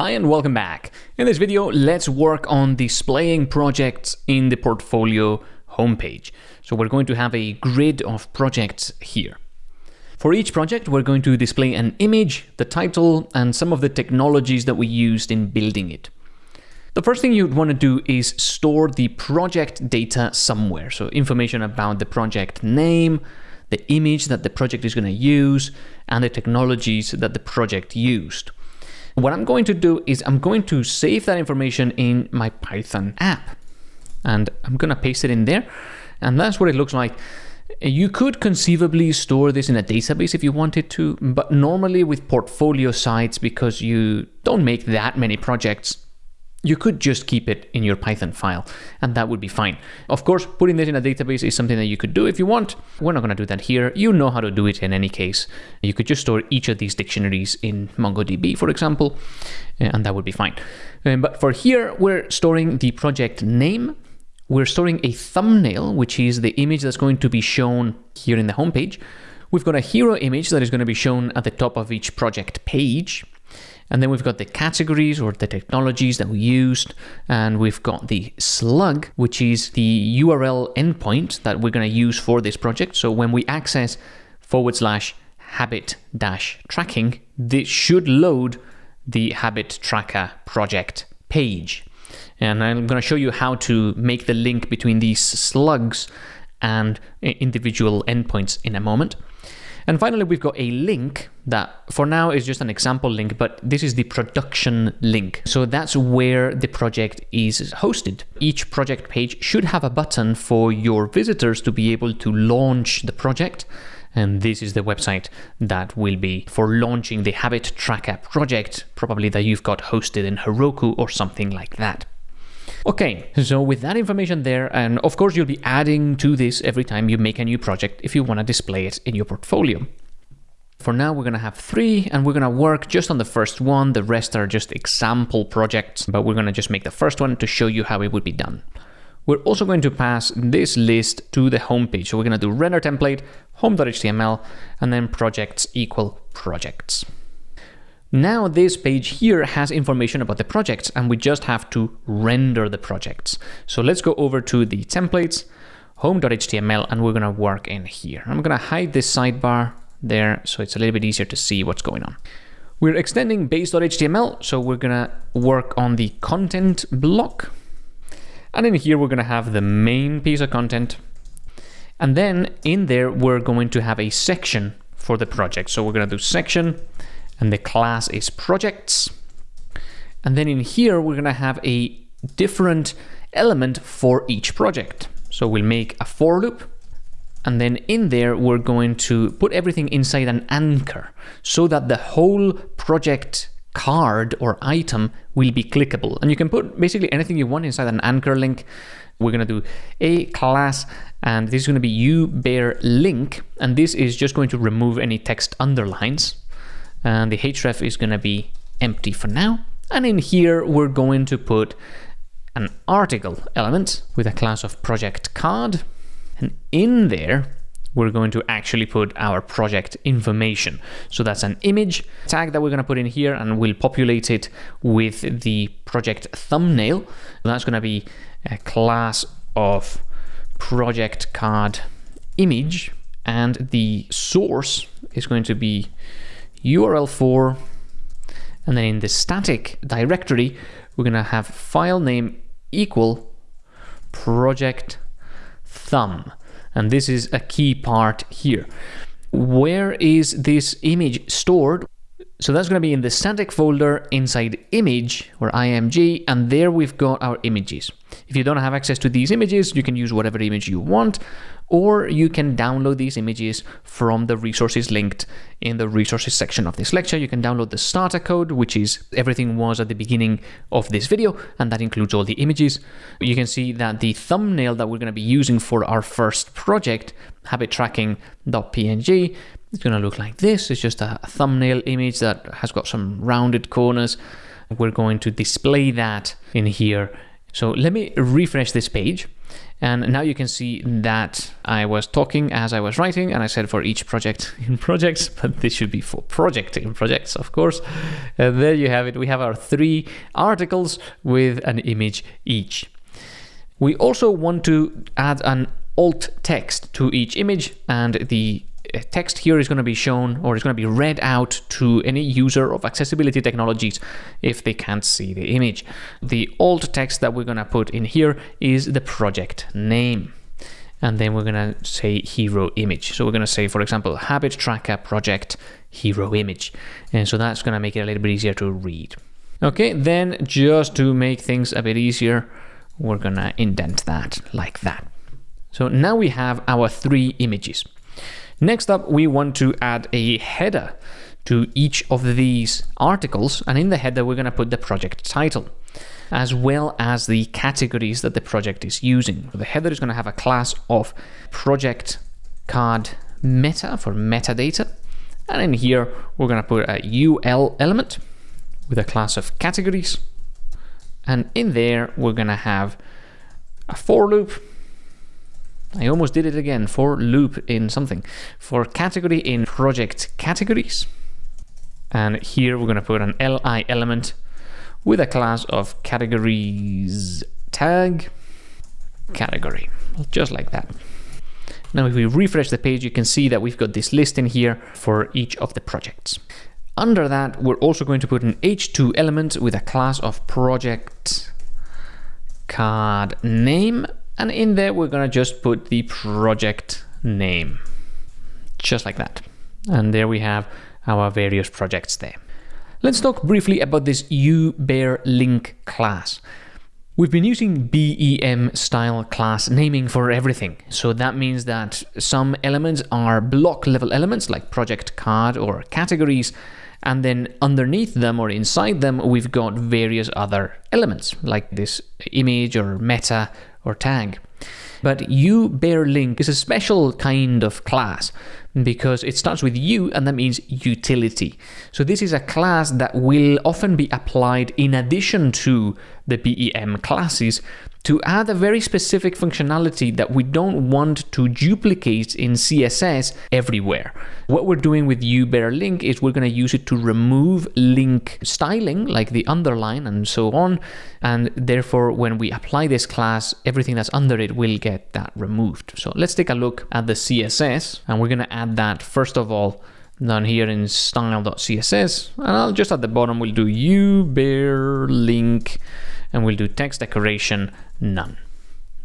Hi and welcome back. In this video, let's work on displaying projects in the portfolio homepage. So we're going to have a grid of projects here. For each project, we're going to display an image, the title, and some of the technologies that we used in building it. The first thing you'd want to do is store the project data somewhere. So information about the project name, the image that the project is going to use, and the technologies that the project used. What I'm going to do is I'm going to save that information in my Python app. And I'm going to paste it in there. And that's what it looks like. You could conceivably store this in a database if you wanted to, but normally with portfolio sites, because you don't make that many projects, you could just keep it in your Python file and that would be fine. Of course, putting this in a database is something that you could do if you want. We're not going to do that here. You know how to do it in any case. You could just store each of these dictionaries in MongoDB, for example, and that would be fine. Um, but for here, we're storing the project name. We're storing a thumbnail, which is the image that's going to be shown here in the homepage. We've got a hero image that is going to be shown at the top of each project page. And then we've got the categories or the technologies that we used. And we've got the slug, which is the URL endpoint that we're going to use for this project. So when we access forward slash habit dash tracking, this should load the habit tracker project page. And I'm going to show you how to make the link between these slugs and individual endpoints in a moment. And finally, we've got a link that for now is just an example link, but this is the production link. So that's where the project is hosted. Each project page should have a button for your visitors to be able to launch the project. And this is the website that will be for launching the Habit Tracker project, probably that you've got hosted in Heroku or something like that. Okay, so with that information there, and of course you'll be adding to this every time you make a new project if you want to display it in your portfolio. For now, we're going to have three, and we're going to work just on the first one. The rest are just example projects, but we're going to just make the first one to show you how it would be done. We're also going to pass this list to the homepage. So we're going to do render template, home.html, and then projects equal projects. Now this page here has information about the projects and we just have to render the projects. So let's go over to the templates, home.html, and we're gonna work in here. I'm gonna hide this sidebar there so it's a little bit easier to see what's going on. We're extending base.html, so we're gonna work on the content block. And in here, we're gonna have the main piece of content. And then in there, we're going to have a section for the project. So we're gonna do section, and the class is projects. And then in here, we're gonna have a different element for each project. So we'll make a for loop, and then in there, we're going to put everything inside an anchor so that the whole project card or item will be clickable. And you can put basically anything you want inside an anchor link. We're going to do a class, and this is going to be you bare link, and this is just going to remove any text underlines and the href is going to be empty for now. And in here, we're going to put an article element with a class of project card. And in there, we're going to actually put our project information. So that's an image tag that we're going to put in here and we'll populate it with the project thumbnail. That's going to be a class of project card image and the source is going to be url_for, and then in the static directory, we're going to have file name equal project thumb. And this is a key part here. Where is this image stored? So that's going to be in the static folder inside image or img, and there we've got our images. If you don't have access to these images, you can use whatever image you want, or you can download these images from the resources linked in the resources section of this lecture. You can download the starter code, which is everything was at the beginning of this video, and that includes all the images. You can see that the thumbnail that we're going to be using for our first project, habittracking.png, is going to look like this. It's just a thumbnail image that has got some rounded corners. We're going to display that in here. So let me refresh this page. And now you can see that I was talking as I was writing, and I said for each project in projects, but this should be for project in projects, of course. And there you have it. We have our three articles with an image each. We also want to add an alt text to each image, and the text here is going to be shown or is going to be read out to any user of accessibility technologies if they can't see the image. The alt text that we're going to put in here is the project name. And then we're going to say hero image. So we're going to say, for example, habit tracker project hero image. And so that's going to make it a little bit easier to read. Okay, then just to make things a bit easier, we're going to indent that like that. So now we have our three images. Next up, we want to add a header to each of these articles. And in the header, we're going to put the project title as well as the categories that the project is using. The header is going to have a class of project card meta for metadata. And in here, we're going to put a UL element with a class of categories. And in there, we're going to have a for loop I almost did it again, for loop in something. For category in project categories. And here we're going to put an li element with a class of categories tag category, just like that. Now, if we refresh the page, you can see that we've got this list in here for each of the projects. Under that, we're also going to put an h2 element with a class of project card name and in there, we're going to just put the project name, just like that. And there we have our various projects there. Let's talk briefly about this uBareLink class. We've been using BEM style class naming for everything. So that means that some elements are block level elements like project card or categories. And then underneath them or inside them, we've got various other elements like this image or meta or tag. But you bare link is a special kind of class because it starts with U and that means utility. So this is a class that will often be applied in addition to the BEM classes to add a very specific functionality that we don't want to duplicate in CSS everywhere. What we're doing with uBareLink is we're going to use it to remove link styling, like the underline and so on, and therefore when we apply this class, everything that's under it will get that removed. So let's take a look at the CSS, and we're going to add that first of all down here in style.css, and I'll just at the bottom we'll do uBareLink and we'll do text decoration none.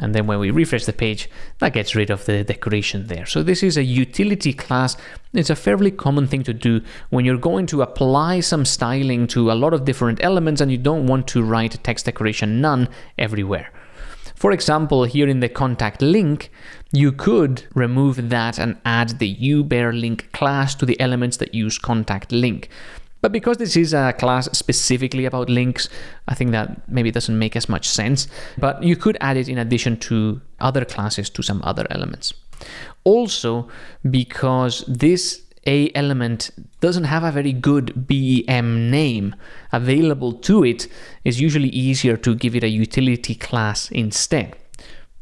And then when we refresh the page, that gets rid of the decoration there. So this is a utility class. It's a fairly common thing to do when you're going to apply some styling to a lot of different elements and you don't want to write text decoration none everywhere. For example, here in the contact link, you could remove that and add the uBareLink class to the elements that use contact link. But because this is a class specifically about links, I think that maybe doesn't make as much sense. But you could add it in addition to other classes to some other elements. Also, because this a element doesn't have a very good BEM name available to it, it's usually easier to give it a utility class instead.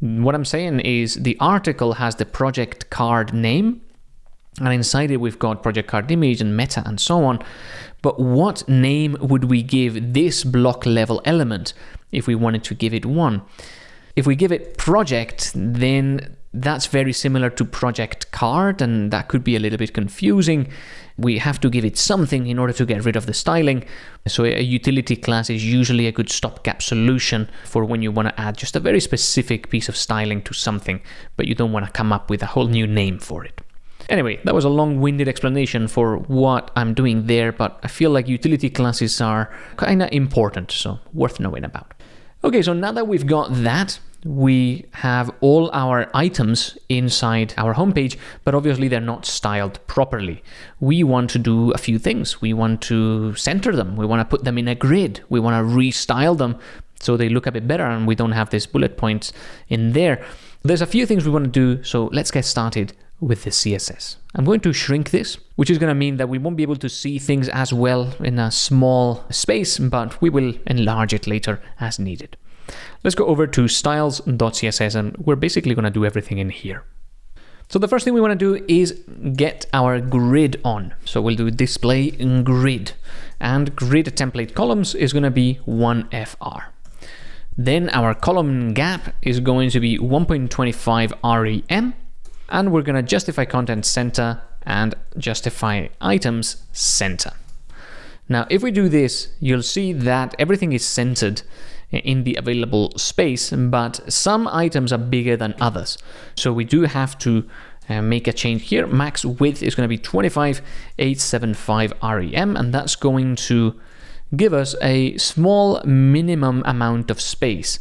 What I'm saying is the article has the project card name, and inside it we've got project card image and meta and so on. But what name would we give this block level element if we wanted to give it one? If we give it project, then that's very similar to project card and that could be a little bit confusing. We have to give it something in order to get rid of the styling. So a utility class is usually a good stopgap solution for when you want to add just a very specific piece of styling to something, but you don't want to come up with a whole new name for it. Anyway, that was a long-winded explanation for what I'm doing there, but I feel like utility classes are kind of important, so worth knowing about. Okay, so now that we've got that, we have all our items inside our homepage, but obviously they're not styled properly. We want to do a few things. We want to center them. We want to put them in a grid. We want to restyle them so they look a bit better and we don't have these bullet points in there. There's a few things we want to do, so let's get started with the CSS. I'm going to shrink this, which is going to mean that we won't be able to see things as well in a small space, but we will enlarge it later as needed. Let's go over to styles.css and we're basically going to do everything in here. So the first thing we want to do is get our grid on. So we'll do display grid and grid template columns is going to be 1FR. Then our column gap is going to be 1.25 REM and we're going to justify content center and justify items center. Now, if we do this, you'll see that everything is centered in the available space, but some items are bigger than others. So we do have to uh, make a change here. Max width is going to be 25875 REM, and that's going to give us a small minimum amount of space.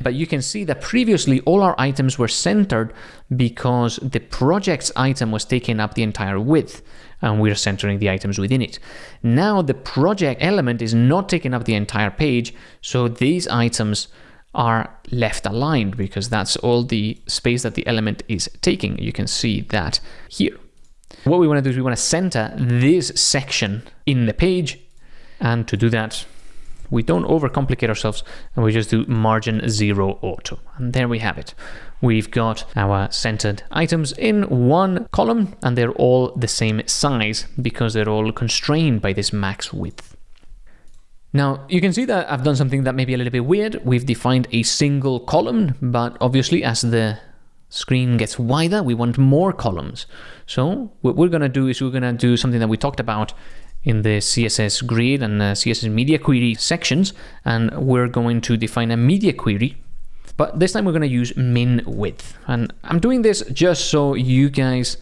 But you can see that previously all our items were centered because the project's item was taking up the entire width and we're centering the items within it. Now the project element is not taking up the entire page, so these items are left aligned because that's all the space that the element is taking. You can see that here. What we want to do is we want to center this section in the page and to do that we don't overcomplicate ourselves and we just do margin zero auto. And there we have it. We've got our centered items in one column and they're all the same size because they're all constrained by this max width. Now, you can see that I've done something that may be a little bit weird. We've defined a single column, but obviously as the screen gets wider, we want more columns. So what we're going to do is we're going to do something that we talked about in the CSS grid and CSS media query sections, and we're going to define a media query. But this time we're going to use min width. And I'm doing this just so you guys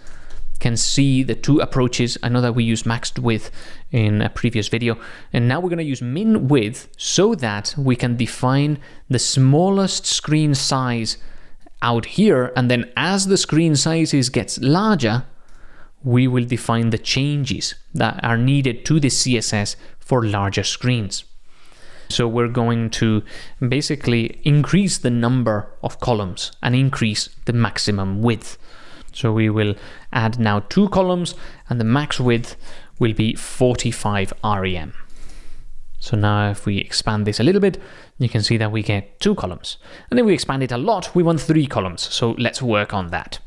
can see the two approaches. I know that we used maxed width in a previous video, and now we're going to use min width so that we can define the smallest screen size out here, and then as the screen sizes gets larger, we will define the changes that are needed to the CSS for larger screens. So we're going to basically increase the number of columns and increase the maximum width. So we will add now two columns and the max width will be 45 REM. So now if we expand this a little bit, you can see that we get two columns. And if we expand it a lot, we want three columns. So let's work on that.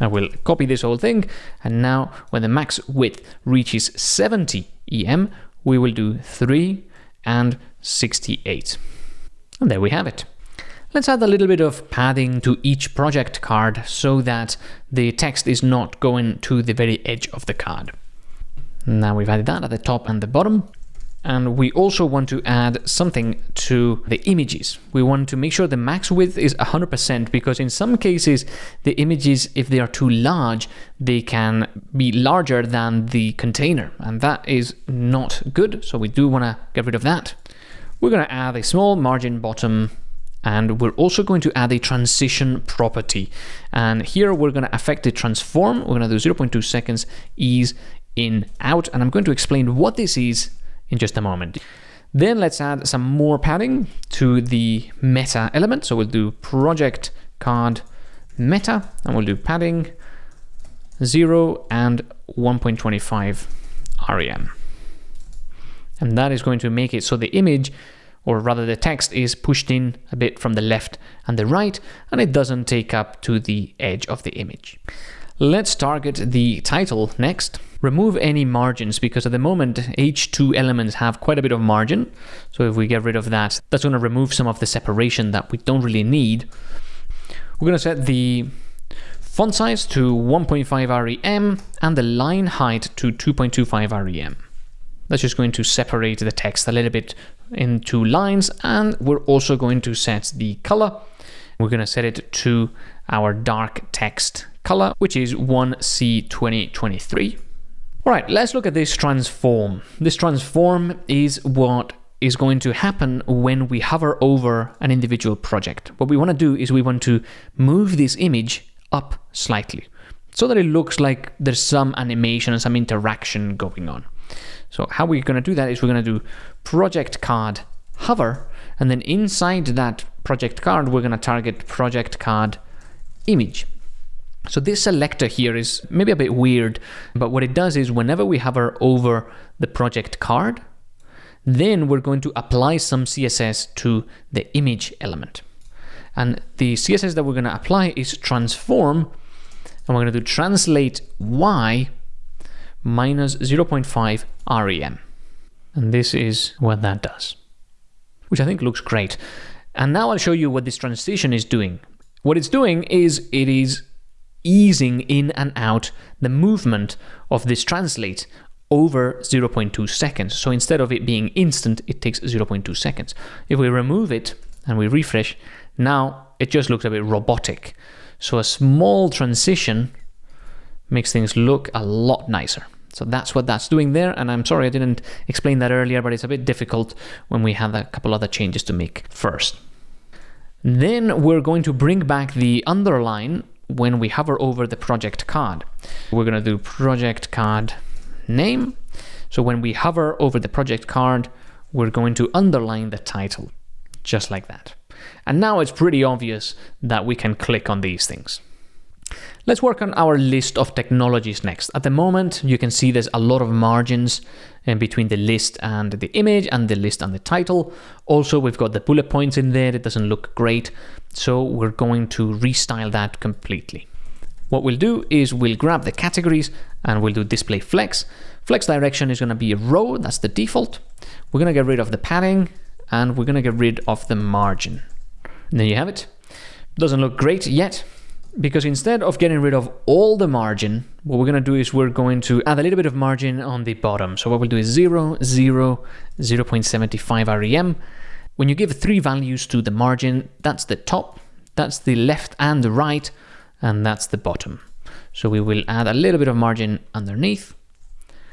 I will copy this whole thing, and now when the max width reaches 70 EM, we will do 3 and 68. And there we have it. Let's add a little bit of padding to each project card so that the text is not going to the very edge of the card. Now we've added that at the top and the bottom. And we also want to add something to the images. We want to make sure the max width is 100% because in some cases, the images, if they are too large, they can be larger than the container. And that is not good. So we do want to get rid of that. We're going to add a small margin bottom and we're also going to add a transition property. And here we're going to affect the transform. We're going to do 0.2 seconds ease in out. And I'm going to explain what this is in just a moment. Then let's add some more padding to the meta element. So we'll do project card meta, and we'll do padding 0 and 1.25 REM. And that is going to make it so the image, or rather the text, is pushed in a bit from the left and the right, and it doesn't take up to the edge of the image. Let's target the title next. Remove any margins because at the moment H2 elements have quite a bit of margin. So if we get rid of that, that's going to remove some of the separation that we don't really need. We're going to set the font size to 1.5 rem and the line height to 2.25 rem. That's just going to separate the text a little bit into lines and we're also going to set the color. We're going to set it to our dark text color, which is 1C2023. All right, let's look at this transform. This transform is what is going to happen when we hover over an individual project. What we want to do is we want to move this image up slightly so that it looks like there's some animation and some interaction going on. So how we're going to do that is we're going to do project card hover and then inside that project card we're going to target project card image. So this selector here is maybe a bit weird, but what it does is whenever we hover over the project card, Then we're going to apply some CSS to the image element. And the CSS that we're going to apply is transform, and we're going to do translate y minus 0.5 rem. And this is what that does, which I think looks great. And now I'll show you what this transition is doing. What it's doing is it is easing in and out the movement of this translate over 0.2 seconds. So instead of it being instant, it takes 0.2 seconds. If we remove it and we refresh, now it just looks a bit robotic. So a small transition makes things look a lot nicer. So that's what that's doing there. And I'm sorry I didn't explain that earlier, but it's a bit difficult when we have a couple other changes to make first. Then we're going to bring back the underline when we hover over the project card. We're going to do project card name. So when we hover over the project card, we're going to underline the title, just like that. And now it's pretty obvious that we can click on these things. Let's work on our list of technologies next. At the moment, you can see there's a lot of margins in between the list and the image and the list and the title. Also, we've got the bullet points in there. It doesn't look great. So we're going to restyle that completely. What we'll do is we'll grab the categories and we'll do display flex. Flex direction is going to be a row. That's the default. We're going to get rid of the padding and we're going to get rid of the margin. And there you have it. Doesn't look great yet, because instead of getting rid of all the margin, what we're going to do is we're going to add a little bit of margin on the bottom. So what we'll do is 0, 0, 0.75 rem. When you give three values to the margin, that's the top, that's the left and the right, and that's the bottom. So we will add a little bit of margin underneath.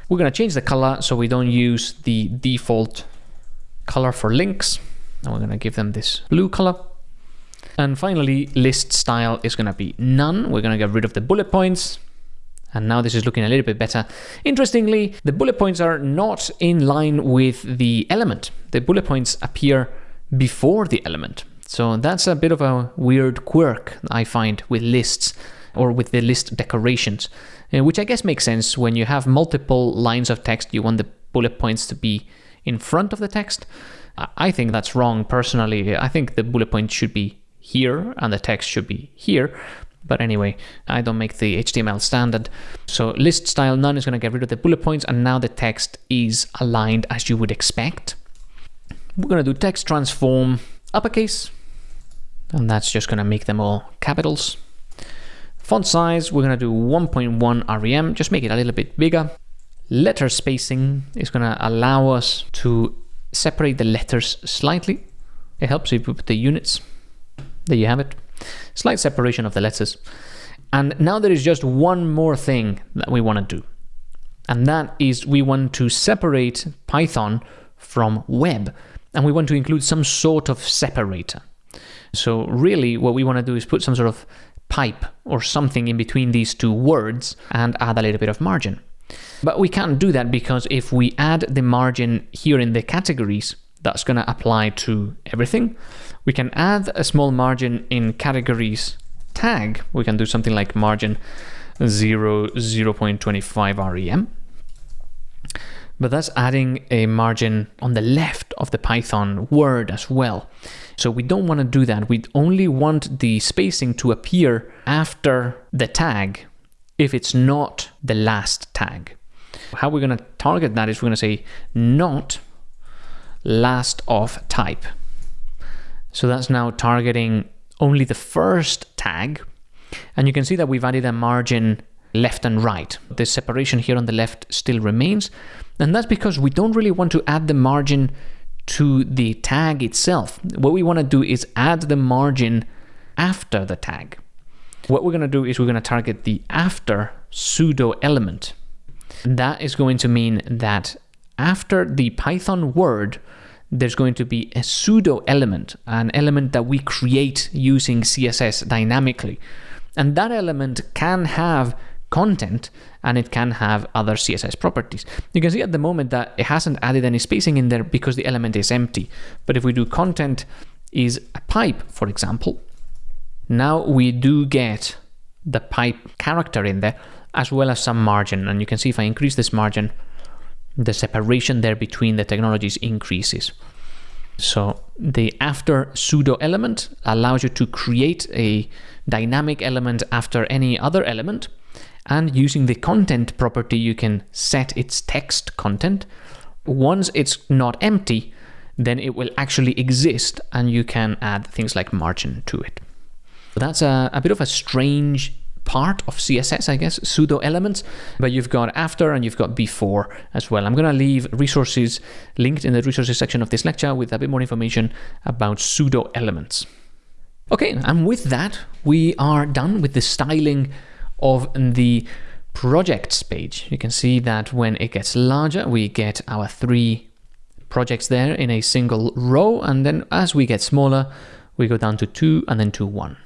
We're going to change the color so we don't use the default color for links. And we're going to give them this blue color. And finally, list style is going to be none. We're going to get rid of the bullet points. And now this is looking a little bit better. Interestingly, the bullet points are not in line with the element. The bullet points appear before the element. So that's a bit of a weird quirk I find with lists or with the list decorations, uh, which I guess makes sense when you have multiple lines of text, you want the bullet points to be in front of the text. I think that's wrong personally. I think the bullet point should be here and the text should be here. But anyway, I don't make the HTML standard. So list style none is going to get rid of the bullet points and now the text is aligned as you would expect. We're going to do text transform uppercase and that's just going to make them all capitals. Font size, we're going to do 1.1 rem, just make it a little bit bigger. Letter spacing is going to allow us to separate the letters slightly. It helps if you put the units there you have it. Slight separation of the letters. And now there is just one more thing that we want to do. And that is we want to separate Python from web. And we want to include some sort of separator. So really what we want to do is put some sort of pipe or something in between these two words and add a little bit of margin. But we can't do that because if we add the margin here in the categories, that's going to apply to everything. We can add a small margin in categories tag. We can do something like margin 0, 0.25 rem. But that's adding a margin on the left of the Python word as well. So we don't want to do that. We only want the spacing to appear after the tag if it's not the last tag. How we're going to target that is we're going to say not last of type. So that's now targeting only the first tag. And you can see that we've added a margin left and right. The separation here on the left still remains. And that's because we don't really want to add the margin to the tag itself. What we want to do is add the margin after the tag. What we're going to do is we're going to target the after pseudo element. That is going to mean that after the Python word, there's going to be a pseudo element, an element that we create using CSS dynamically. And that element can have content and it can have other CSS properties. You can see at the moment that it hasn't added any spacing in there because the element is empty. But if we do content is a pipe, for example, now we do get the pipe character in there as well as some margin. And you can see if I increase this margin, the separation there between the technologies increases. So the after pseudo element allows you to create a dynamic element after any other element. And using the content property, you can set its text content. Once it's not empty, then it will actually exist and you can add things like margin to it. That's a, a bit of a strange part of CSS, I guess, pseudo elements, but you've got after and you've got before as well. I'm going to leave resources linked in the resources section of this lecture with a bit more information about pseudo elements. Okay, and with that, we are done with the styling of the projects page. You can see that when it gets larger, we get our three projects there in a single row. And then as we get smaller, we go down to two and then to one.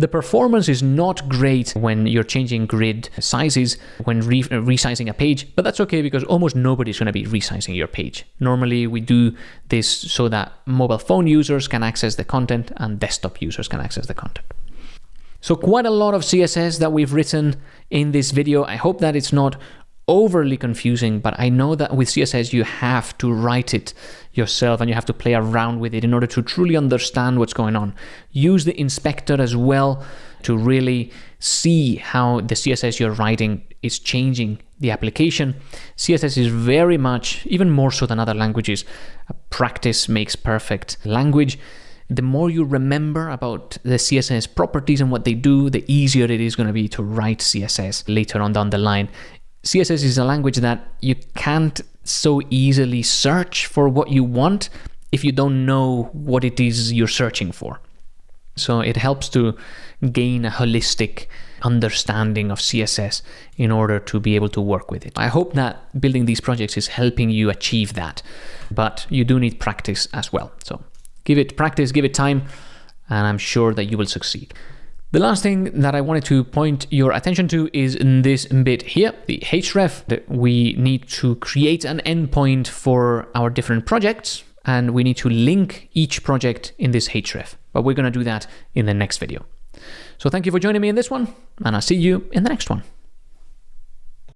The performance is not great when you're changing grid sizes, when re uh, resizing a page, but that's okay because almost nobody's going to be resizing your page. Normally we do this so that mobile phone users can access the content and desktop users can access the content. So quite a lot of CSS that we've written in this video. I hope that it's not overly confusing, but I know that with CSS you have to write it yourself and you have to play around with it in order to truly understand what's going on. Use the inspector as well to really see how the CSS you're writing is changing the application. CSS is very much, even more so than other languages, practice makes perfect language. The more you remember about the CSS properties and what they do, the easier it is going to be to write CSS later on down the line. CSS is a language that you can't so easily search for what you want if you don't know what it is you're searching for. So it helps to gain a holistic understanding of CSS in order to be able to work with it. I hope that building these projects is helping you achieve that, but you do need practice as well. So give it practice, give it time, and I'm sure that you will succeed. The last thing that I wanted to point your attention to is in this bit here, the href, that we need to create an endpoint for our different projects, and we need to link each project in this href. But we're going to do that in the next video. So thank you for joining me in this one, and I'll see you in the next one.